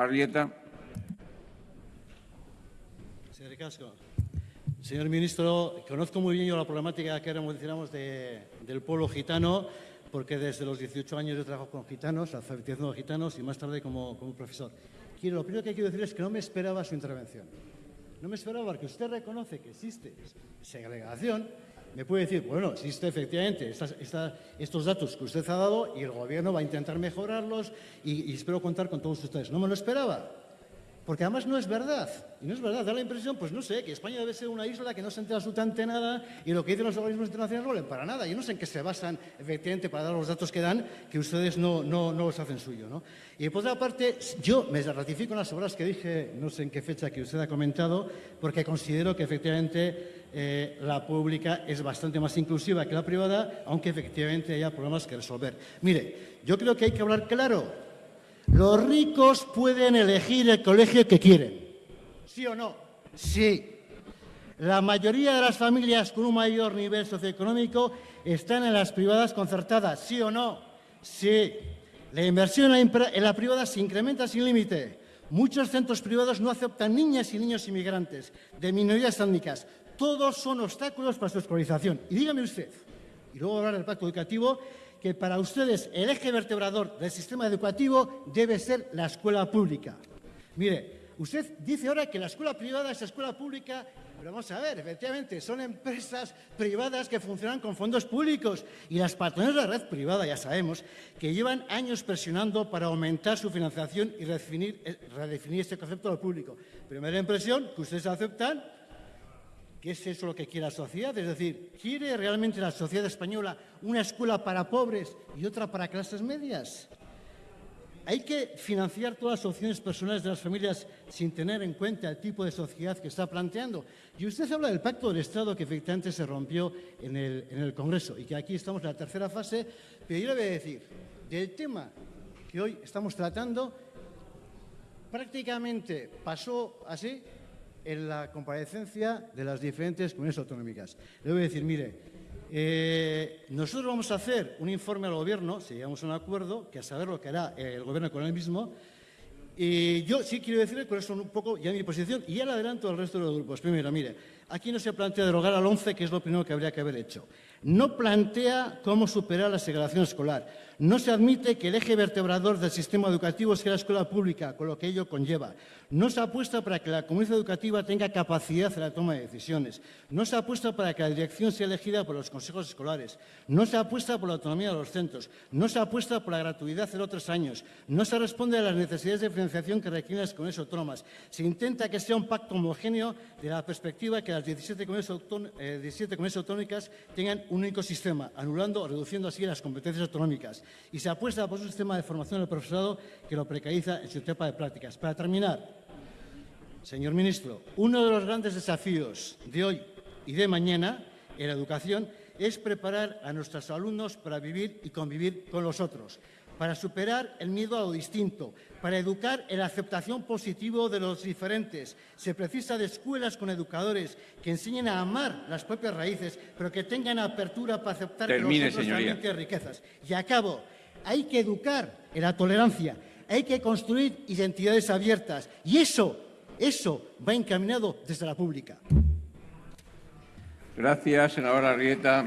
Arrieta. Señor Casco, señor ministro, conozco muy bien yo la problemática que ahora mencionamos de, del pueblo gitano, porque desde los 18 años yo trabajo con gitanos, alfabetización de gitanos y más tarde como, como profesor. Quiero, lo primero que quiero decir es que no me esperaba su intervención. No me esperaba porque usted reconoce que existe segregación, me puede decir, bueno, existe efectivamente estos datos que usted ha dado y el Gobierno va a intentar mejorarlos y, y espero contar con todos ustedes. No me lo esperaba. Porque además no es verdad. Y no es verdad. Da la impresión, pues no sé, que España debe ser una isla que no se entera absolutamente nada y lo que dicen los organismos internacionales no valen para nada. Yo no sé en qué se basan, efectivamente, para dar los datos que dan, que ustedes no, no, no los hacen suyo. ¿no? Y por otra parte, yo me ratifico en las obras que dije, no sé en qué fecha que usted ha comentado, porque considero que efectivamente eh, la pública es bastante más inclusiva que la privada, aunque efectivamente haya problemas que resolver. Mire, yo creo que hay que hablar claro los ricos pueden elegir el colegio que quieren. ¿Sí o no? Sí. La mayoría de las familias con un mayor nivel socioeconómico están en las privadas concertadas. ¿Sí o no? Sí. La inversión en la privada se incrementa sin límite. Muchos centros privados no aceptan niñas y niños inmigrantes de minorías étnicas. Todos son obstáculos para su escolarización. Y dígame usted, y luego hablar del pacto educativo, que para ustedes el eje vertebrador del sistema educativo debe ser la escuela pública. Mire, usted dice ahora que la escuela privada es escuela pública, pero vamos a ver, efectivamente, son empresas privadas que funcionan con fondos públicos y las patrones de la red privada, ya sabemos, que llevan años presionando para aumentar su financiación y redefinir, eh, redefinir este concepto de público. Primera impresión, que ustedes aceptan ¿Qué es eso lo que quiere la sociedad? Es decir, ¿quiere realmente la sociedad española una escuela para pobres y otra para clases medias? Hay que financiar todas las opciones personales de las familias sin tener en cuenta el tipo de sociedad que está planteando. Y usted habla del pacto del Estado que efectivamente se rompió en el, en el Congreso y que aquí estamos en la tercera fase, pero yo le voy a decir, del tema que hoy estamos tratando, prácticamente pasó así en la comparecencia de las diferentes comunidades autonómicas. Le voy a decir, mire, eh, nosotros vamos a hacer un informe al Gobierno, si llegamos a un acuerdo, que a saber lo que hará el Gobierno con él mismo, y yo sí quiero decirle por eso un poco ya mi posición y ya le adelanto al resto de los grupos. Primero, mire, aquí no se plantea derogar al 11, que es lo primero que habría que haber hecho. No plantea cómo superar la segregación escolar. No se admite que el eje vertebrador del sistema educativo sea la escuela pública, con lo que ello conlleva. No se apuesta para que la comunidad educativa tenga capacidad en la toma de decisiones. No se apuesta para que la dirección sea elegida por los consejos escolares. No se apuesta por la autonomía de los centros. No se apuesta por la gratuidad de los tres años. No se responde a las necesidades de financiación que requieren las comunidades autónomas. Se intenta que sea un pacto homogéneo de la perspectiva que las 17 comunidades, eh, autónomas tengan un único sistema, anulando o reduciendo así las competencias autonómicas y se apuesta por un sistema de formación del profesorado que lo precariza en su etapa de prácticas. Para terminar, señor ministro, uno de los grandes desafíos de hoy y de mañana en la educación es preparar a nuestros alumnos para vivir y convivir con los otros, para superar el miedo a lo distinto, para educar en la aceptación positiva de los diferentes. Se precisa de escuelas con educadores que enseñen a amar las propias raíces, pero que tengan apertura para aceptar que los otros también tienen riquezas. Y acabo, hay que educar en la tolerancia, hay que construir identidades abiertas y eso, eso va encaminado desde la pública. Gracias, senadora Arrieta.